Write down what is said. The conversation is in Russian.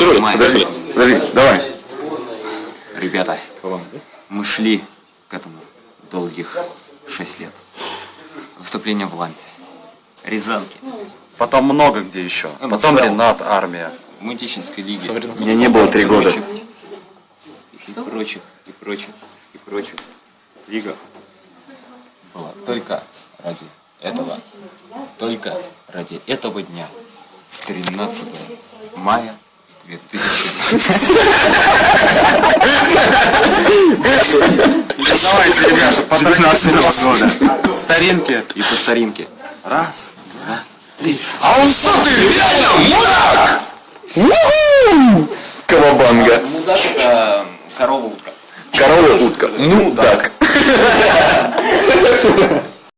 Май. подожди, подожди, давай. Ребята, мы шли к этому долгих шесть лет. Выступление в Лампе. Рязанки. Потом много где еще. Ну, Потом. Ренат, армия. В Мутищинской лиге. Меня не было три года. И прочих, и прочих, и прочих лигах была только ради этого, только ради этого дня, 13 мая 2000 Давайте, ребята, по 13 года. Старинки. и по старинке. Раз. А он что ты, реально мудак? Уху! Кавабанга. Мудак это корова утка. Корова утка. Мудак.